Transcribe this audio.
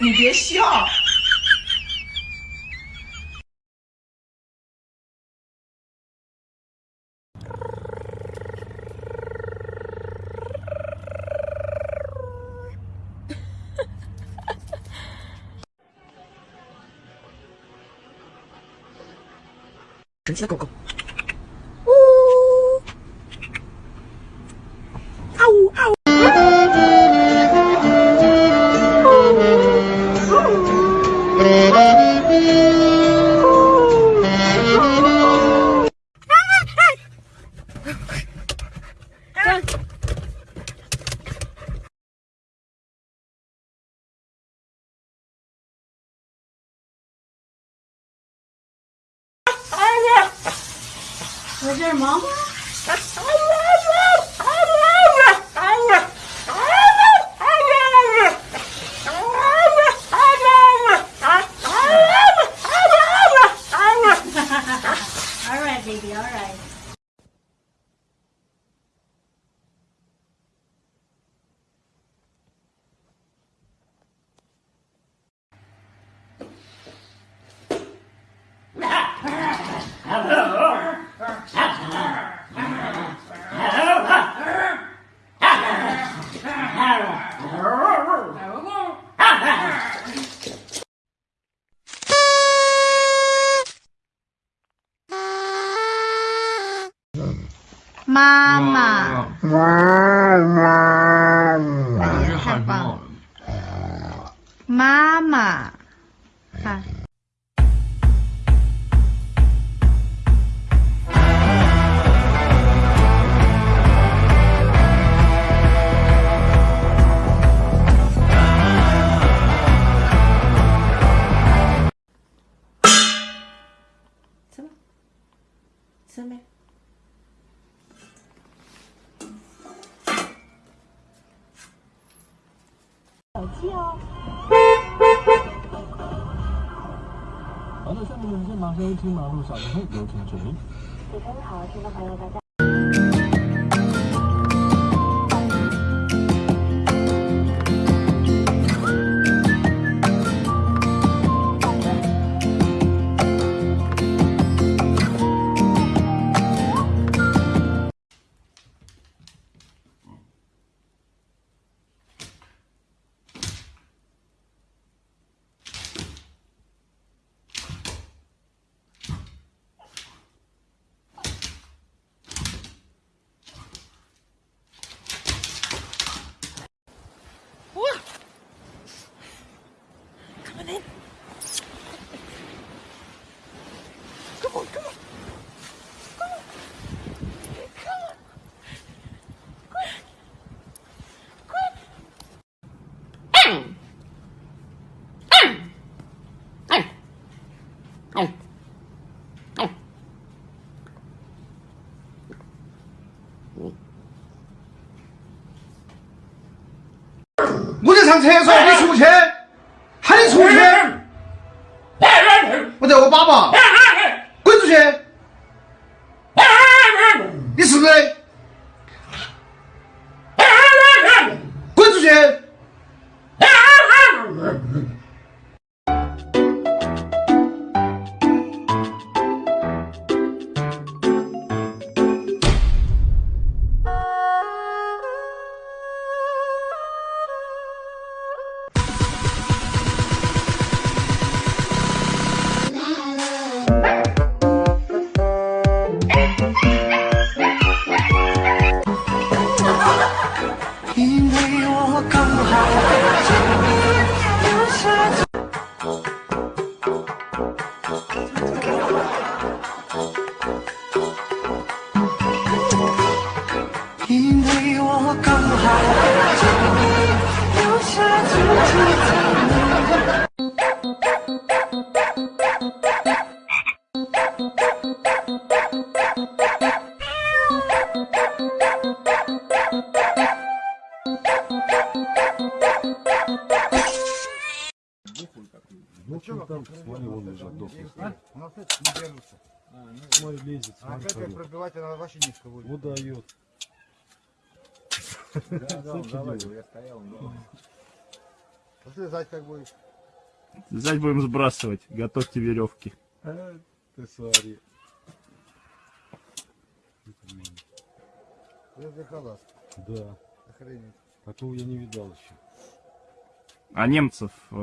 你别笑。神奇的狗狗。我这妈妈，太棒了！妈妈，看。手机哦。好的，下面是马上听马路小灯会，有请指令。主持人好，听众朋友大家。我在上厕所，你出去，喊你出去，我在我爸爸，滚出去，你是不是？因为我刚好 Дохлый там, смотри, он лежит, дохлый. А? У нас это не держится. А, не смотри, лезет, смотри. А как пробивать, она вообще не входит. Удает. Да, да, давай, я стоял. Пошли зать как будешь. Зять будем сбрасывать. Готовьте веревки. Э, ты смотри. Это. Да. Охренеть. Такого я не видал еще. А немцев э,